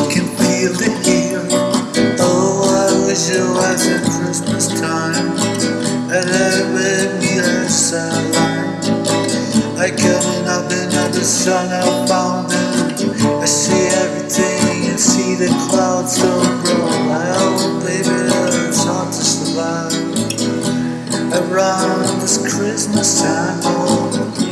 I can feel the gear. Oh, I wish it was at Christmas time. And every year's a line. I coming up another sun I found it. I see everything and see the clouds so grow. I hope baby it's hard to survive. Around this Christmas time, oh.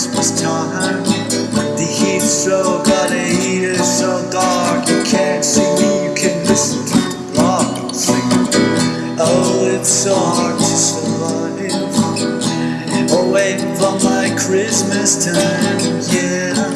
Christmas time. The heat's so got a heater so dark you can't see me. You can listen to the block and sing. Oh, it's so hard to survive. Oh, wait for my Christmas time.